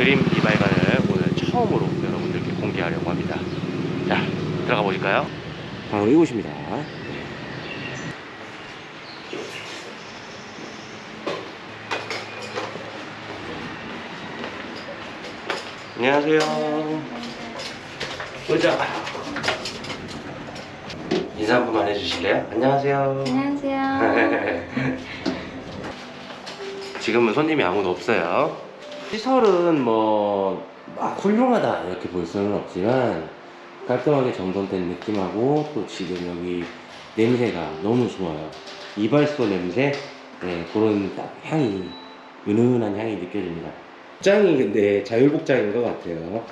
그림 이발관을 오늘 처음으로 여러분들께 공개하려고 합니다. 자, 들어가 보실까요? 바로 이곳입니다. 안녕하세요. 의자. 인사 한 번만 해주실래요? 안녕하세요. 안녕하세요. 지금은 손님이 아무도 없어요. 시설은 뭐, 막 훌륭하다 이렇게 볼 수는 없지만 깔끔하게 정돈된 느낌하고 또 지금 여기 냄새가 너무 좋아요. 이발소 냄새, 네, 그런 딱 향이, 은은한 향이 느껴집니다. 복장이 근데 자율복장인 것 같아요.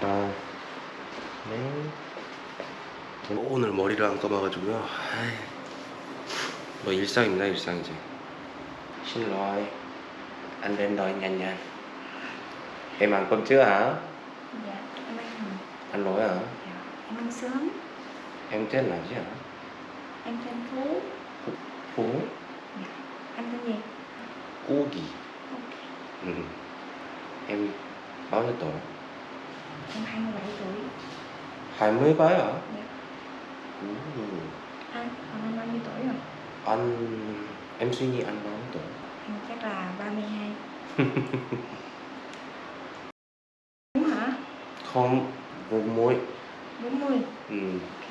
아, 네. 오늘 머리를 안 감아가지고요. 아이, 뭐 일상입니다, 일상이지. Xin lỗi, anh đến đòi nhanh nhanh. Em ăn cơm chưa hả? Dạ, em ăn rồi. Anh lỗi hả? Dạ, em ăn sớm. Em tên là gì hả? Em tên Phú. Phú Dạ. Anh tên gì? Cugi. Ok. Ừ. Em bao nhiêu tuổi? Em 27 tuổi. 27 hả? Dạ. Ừ. Anh, còn anh bao nhiêu tuổi rồi? Anh em suy nghĩ anh bao nhiêu tuổi? Em chắc là 32. Đúng hả? Không, vô mối. 40. Ừ. Ok.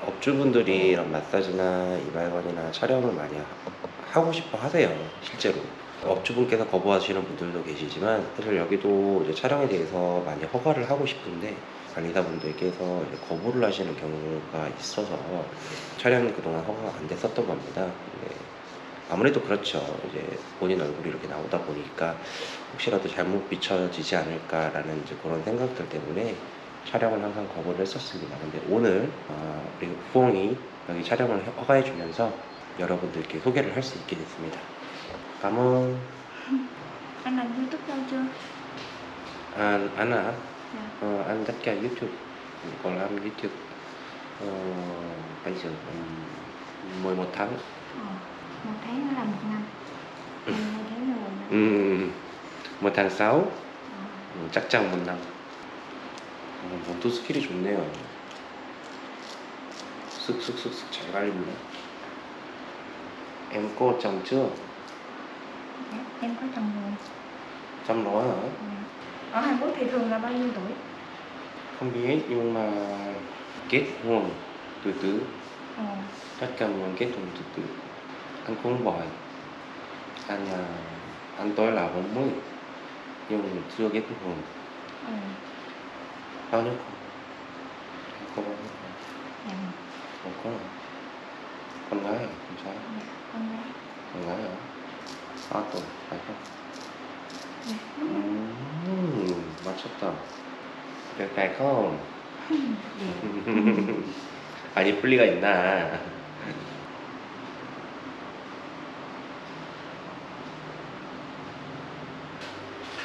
업주분들이 이런 마사지나 이발관이나 촬영을 많이 하- 하고 싶어 하세요 실제로 업주분께서 거부하시는 분들도 계시지만 사실 여기도 이제 촬영에 대해서 많이 허가를 하고 싶은데 관리사분들께서 거부를 하시는 경우가 있어서 촬영이 그동안 허가가 안 됐었던 겁니다 네. 아무래도 그렇죠 이제 본인 얼굴이 이렇게 나오다 보니까 혹시라도 잘못 비춰지지 않을까라는 그런 생각들 때문에 촬영을 항상 거부를 했었습니다. 근데 오늘 어, 우리 후홍이 여기 촬영을 허가해 주면서 여러분들께 소개를 할 수 있게 됐습니다. 감은 Anh làm YouTube lâu chưa? 안 안아 Dạ. 어, 안 tất cả YouTube còn làm YouTube ờ, bây giờ um, 11 tháng Ờ, một tháng nó là một năm. Em hai tháng là một năm. 음, 뭐 tháng 6 Ờ. 음, 짝짝 못 남. 어, 몸도 스킬이 좋네요. 쓱쓱쓱쓱 잘 갈립니다. Em có chồng chưa? Dạ, em có chồng rồi. Chăm nó hả? Dạ. Ở Hàn Quốc thì thường là bao nhiêu tuổi? Không biết nhưng mà kết hôn từ từ. Ờ. Tất cả mọi kết hôn từ từ. Anh cũng bỏi. Anh à, anh tôi là 40 nhưng chưa kết hôn. Ờ. Bao nhiêu? Anh có bao nhiêu con? Dạ. Không có? Con gái à? Trai? Dạ. Con gái. Con gái hả? 4 tuổi, phải không? Dạ. Đúng rồi. 음, 맞췄다. 그래, 달콤. Dạ. 아니, 풀리가 있나.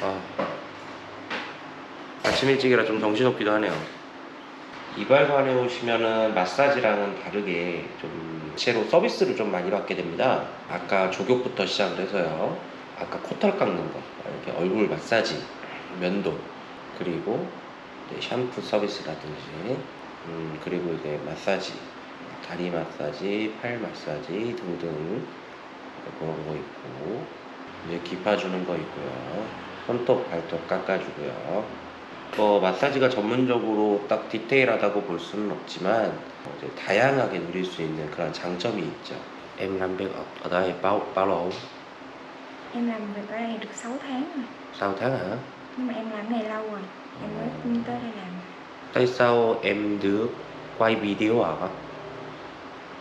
아, 아침 일찍이라 좀 정신없기도 하네요. 이발관에 오시면은 마사지랑은 다르게 좀 채로 서비스를 좀 많이 받게 됩니다. 아까 조격부터 시작을 해서요. 아까 코털 깎는 거, 이렇게 얼굴 마사지, 면도, 그리고 샴푸 서비스라든지, 음, 그리고 이제 마사지, 다리 마사지, 팔 마사지 등등 그런 거 있고, 이제 기파 주는 거 있고요. 손톱, 발톱 깎아주고요. 뭐 마사지가 전문적으로 딱 디테일하다고 볼 수는 없지만 어, 이제 다양하게 누릴 수 있는 그런 장점이 있죠. Em làm việc ở, ở đây bao bao lâu? Em làm việc ở đây được 6 tháng rồi. 6 tháng hả? Nhưng mà em làm này lâu rồi. Em mới tới đây làm. Tại sao em được quay video hả?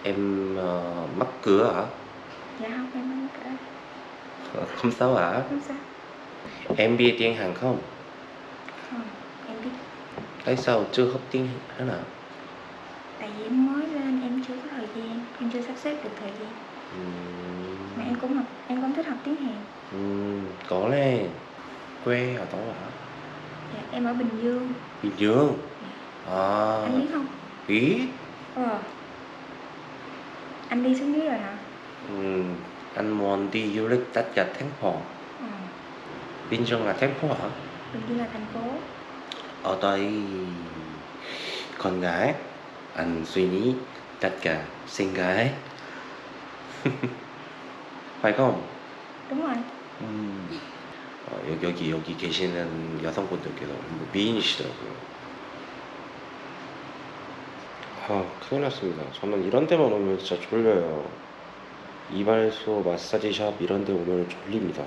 Em ờ, mắc cửa hả? Dạ không, em không cả. Ờ, Không sao hả? Không sao. Em biết tiếng Hàn không? Không. Tại sao chưa học tiếng Hàn nào? Tại vì em mới lên em chưa có thời gian, em chưa sắp xếp được thời gian. Ừ. Mà em cũng học, em cũng thích học tiếng Hàn. Ừ, có nè quê ở đâu hả? Dạ, em ở Bình Dương. Bình Dương. Dạ. À. Anh biết không? Biết. Ờ. Anh đi xuống dưới rồi hả? Ừ, anh muốn đi du lịch tất cả thành phố. Ừ. Ờ. Bình Dương là thành phố hả? Bình Dương là thành phố. Ở đây con gái, anh suy nghĩ tất cả xinh gái. phải không? đúng rồi 음. 어, 여기, 여기 여기 계시는 여성분들께서 뭐 미인이시더라고요. 아 큰일 났습니다. 저는 이런 데만 오면 진짜 졸려요. 이발소, 마사지샵 이런 데 오면 졸립니다.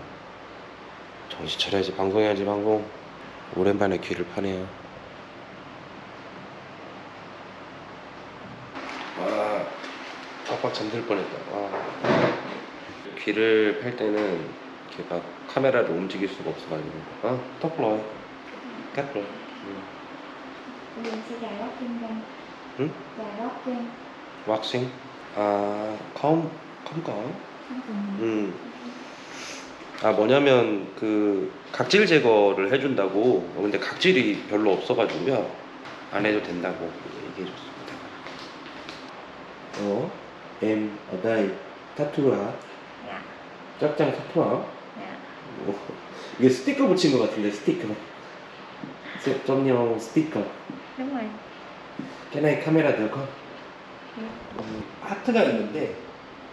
정신 차려야지 방송해야지 방송. 오랜만에 귀를 파네요. 와 빡빡 잠들 뻔했다. 와. 귀를 팔 때는 이렇게 막 카메라를 움직일 수가 없어가지고 아 Ừ? dài gót chân 왁싱 아 không cần 음. 아 뭐냐면 그 각질 제거를 해준다고. 어, 근데 각질이 별로 없어가지고요. 안 해도 된다고 얘기해줬습니다. 어? đây 타투야. dạ 짝짱 타투야. dạ 뭐, 이게 스티커 붙인 것 같은데 스티커. 스- 점령 스티커. cái này 카메라 không? 네. 음, 하트가 있는데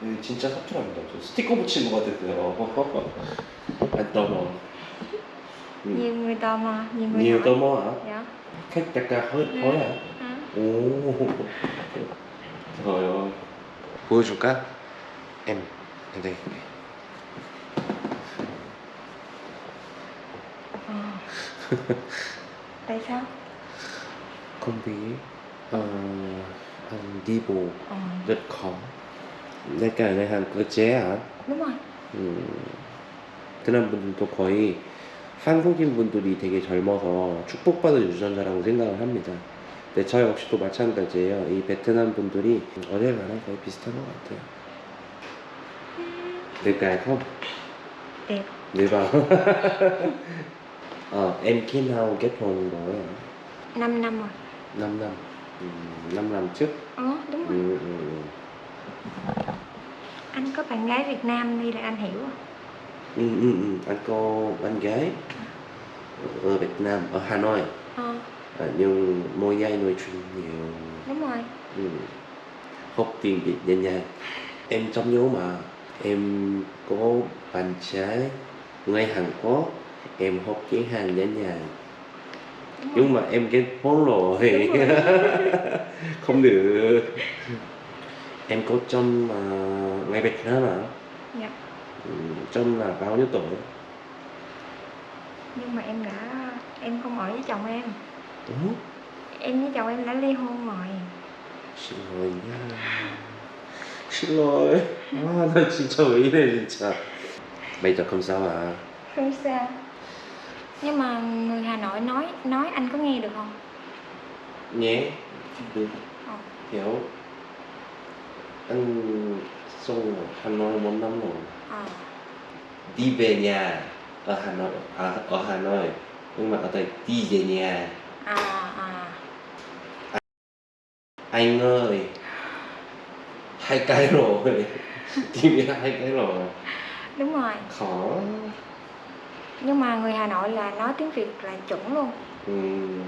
음, 진짜 사투랍니다 저 스티커 붙인 것 같았어요 안 khách 약간 hơi 네. hơi hả? hả? 오 ơi 보여줄까? sao không biết ờ, anh đi bộ ờ rất khó 내가 내 한국 제야 đúng rồi 음, 베트남 분들도 거의 한국인 분들이 되게 젊어서 축복받은 유전자라고 생각을 합니다. 근데 저 역시도 마찬가지예요. 이 베트남 분들이 어딜 가나 거의 비슷한 것 같아요. 될까요? Được không? ờ, em khi nào kết hôn rồi? 5 năm rồi 5 năm. Ừ, 5 năm trước. ờ đúng rồi Ừ, ừ, ừ. Anh có bạn gái Việt Nam đi là anh hiểu à? Ừ, ừ, ừ. Anh có bạn gái ở Việt Nam, ở Hà Nội. ờ À, nhưng mỗi ngày nói chuyện nhiều đúng rồi ừ. học tiếng Việt nhanh nhanh em trong nhớ mà em có bạn trai người Hàn Quốc em học tiếng Hàn nhanh nhanh nhưng mà em kết hôn rồi. không được em có trong uh, ngày Việt Nam à dạ ừ, trong là bao nhiêu tuổi nhưng mà em đã em không ở với chồng em ừ? em với chồng em đã ly hôn rồi xin lỗi nha xin lỗi à, 나 진짜 왜 이래 진짜 bây giờ không sao à không sao nhưng mà người Hà Nội nói nói anh có nghe được không nhé được Ờ. hiểu anh sống ở Hà Nội một năm rồi. Ờ đi về nhà ở Hà Nội à, ở Hà Nội. Nhưng mà ở đây đi về nhà. À à. Anh ơi hai cái rồi. Đi về hai cái rồi. Đúng rồi. Khó. Nhưng mà người Hà Nội là nói tiếng Việt là chuẩn luôn. Ừm,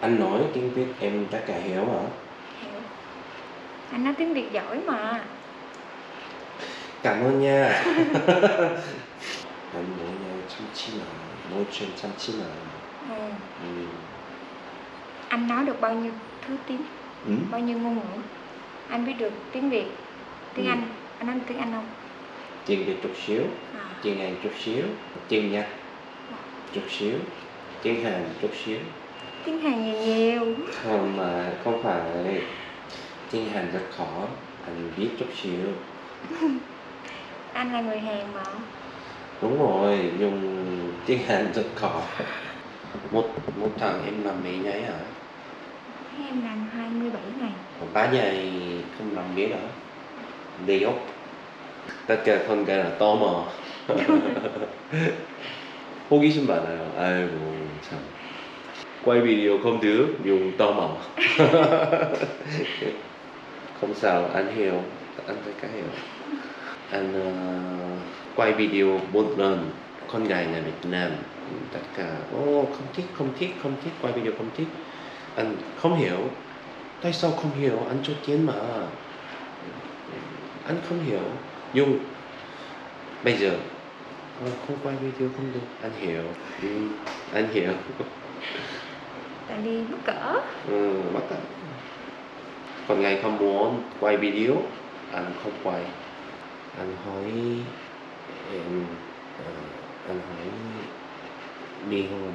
anh nói tiếng Việt em tất cả hiểu hả anh nói tiếng Việt giỏi mà. Cảm ơn nha. Anh mỗi ngày chăm chỉ mà nói chuyện chăm chỉ mà ừ. Ừm. anh nói được bao nhiêu thứ tiếng? Ừm. bao nhiêu ngôn ngữ? Anh biết được tiếng Việt tiếng Ừ. Anh. Anh nói tiếng Anh không? Tiếng Việt chút xíu à. tiếng Anh chút xíu tiếng Nhật chút xíu tiếng Hàn chút xíu. Tiếng Hàn nhiều nhiều. Không mà không phải tiếng Hàn rất khó anh biết chút xíu anh là người Hàn mà đúng rồi nhưng tiếng Hàn rất khó một một tháng em làm mấy ngày hả em làm 27 ngày Còn ba ngày không làm biết hả Đề ốc Tất cả con cái là tò mò 호기심 많아요 아이고 참 quay video không được dùng tò mò không sao anh hiểu. Anh thấy cái hiểu. Anh ờ, quay video một lần con gái người Việt Nam. Tất cả ô không thích không thích không thích quay video không thích. Anh không hiểu. Tại sao không hiểu? Anh cho tiền mà. Anh không hiểu. Nhưng bây giờ ờ, không quay video không được. Anh hiểu. Ừ, anh hiểu. Tại vì mắc cỡ. Ừ, bắt đầu còn ngày không muốn quay video? Anh không quay. Anh hỏi em ờ, anh hỏi ly hôn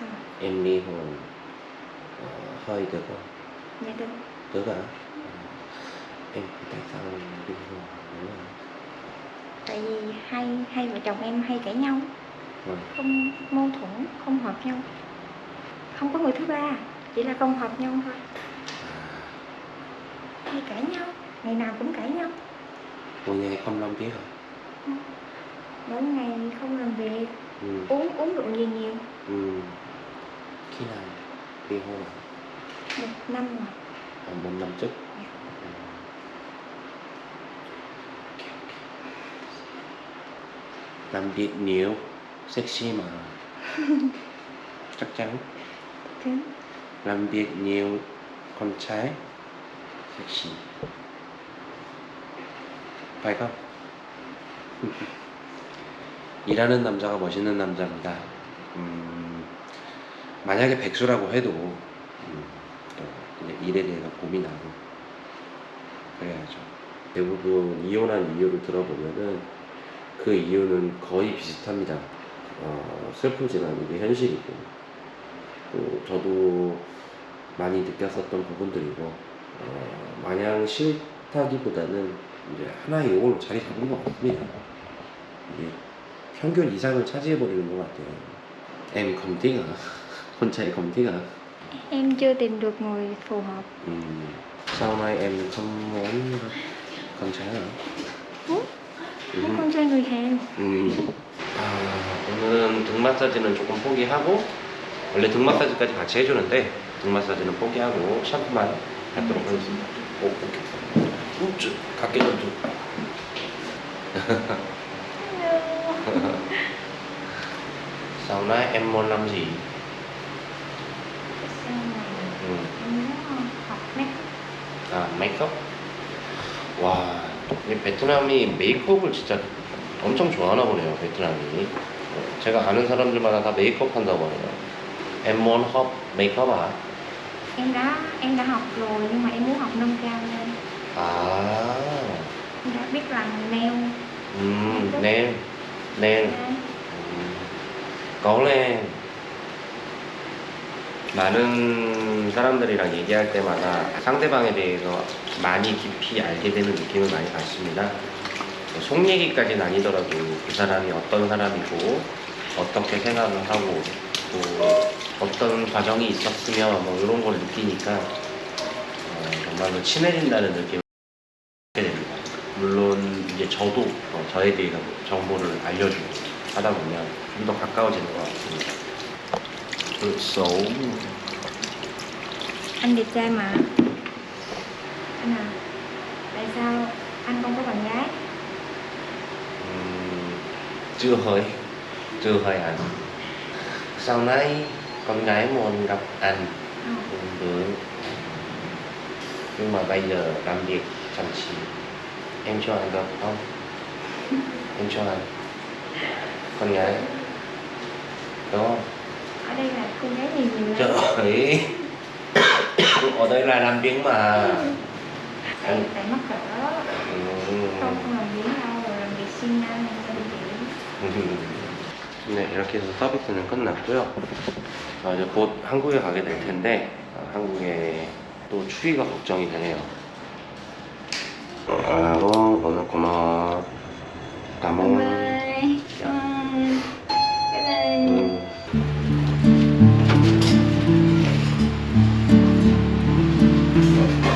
à, em ly hôn ờ, hơi được không? Dạ được. Được hả? Em tại sao ly hôn không tại vì hai hai vợ chồng em hay cãi nhau. Ừ. không mâu thuẫn không hợp nhau. Không có người thứ ba chỉ là không hợp nhau thôi hay cãi nhau ngày nào cũng cãi nhau. Một ngày không làm việc hả? Mỗi ngày không làm việc ừ. uống uống rượu nhiều nhiều. Ừ. khi nào ly hôn hả một năm rồi. À, một năm trước. Dạ. Ừ. làm việc nhiều sexy mà. Chắc chắn. Thế. Làm việc nhiều con trai phải không? 일하는 남자가 멋있는 남자입니다. 음, 만약에 백수라고 해도 음, 일에 대해서 고민하고 그래야죠. 대부분 이혼한 이유를 들어보면은 그 이유는 거의 비슷합니다. 어, 슬프지만 이게 현실이고 또 저도 많이 느꼈었던 부분들이고 어, 마냥 싫다기보다는 이제 하나의 용어로 자리 잡은 것 같습니다. 이게 평균 이상을 차지해버리는 것 같아요. Em không thích hả? Con trai không thích hả? em chưa tìm được người phù hợp Ừm, Sau này em không muốn con trai hả? muốn 음. con trai người Hàn 음. 아, 오늘은 등 마사지는 조금 포기하고 원래 등 마사지까지 같이 해주는데 등 마사지는 포기하고 샴푸만 하도록 하겠습니다. 오, 오케이. 우쭈, 각게 좀 좀. Sau này em muốn làm gì? học make 아, 메이크업? 와, 이 베트남이 메이크업을 진짜 엄청 좋아하나 보네요, 베트남이. 어, 제가 아는 사람들마다 다 메이크업 한다고 하네요. M1 hop 메이크업 아? Em đã em đã học rồi nhưng mà em muốn học nâng cao lên. 아, em đã biết làm nail. 음, 네일, 네일. 음, 거울에 많은 사람들이랑 얘기할 때마다 상대방에 대해서 많이 깊이 알게 되는 느낌을 많이 받습니다. 속 얘기까지는 아니더라도 그 사람이 어떤 사람이고 어떻게 생각을 하고 또 어떤 과정이 있었으면 뭐 이런 걸 느끼니까 어, 정말로 친해진다는 느낌을 받게 됩니다. 물론 이제 저도 어, 저에 대해서 정보를 알려주고 하다 보면 좀 더 가까워지는 것 같습니다. 그 xấu anh đẹp trai mà anh à tại sao anh không có bạn gái Ừm, chưa hơi chưa hơi anh sau này con gái muốn gặp anh. Không cũng được nhưng mà bây giờ làm việc chăm chỉ. Em cho anh được không? Em cho anh. Con gái. Đúng không? Ở đây là cô gái nhiều nhiều trời ơi. Ở đây là làm việc mà. Tại, tại mắc cỡ. 음. không không làm biến đâu làm việc siêng năng nên chị 네, 이렇게 해서 서비스는 끝났고요. 아, 이제 곧 한국에 가게 될 텐데 아, 한국에 또 추위가 걱정이 되네요. 아, 오늘 고마워. 감사합니다.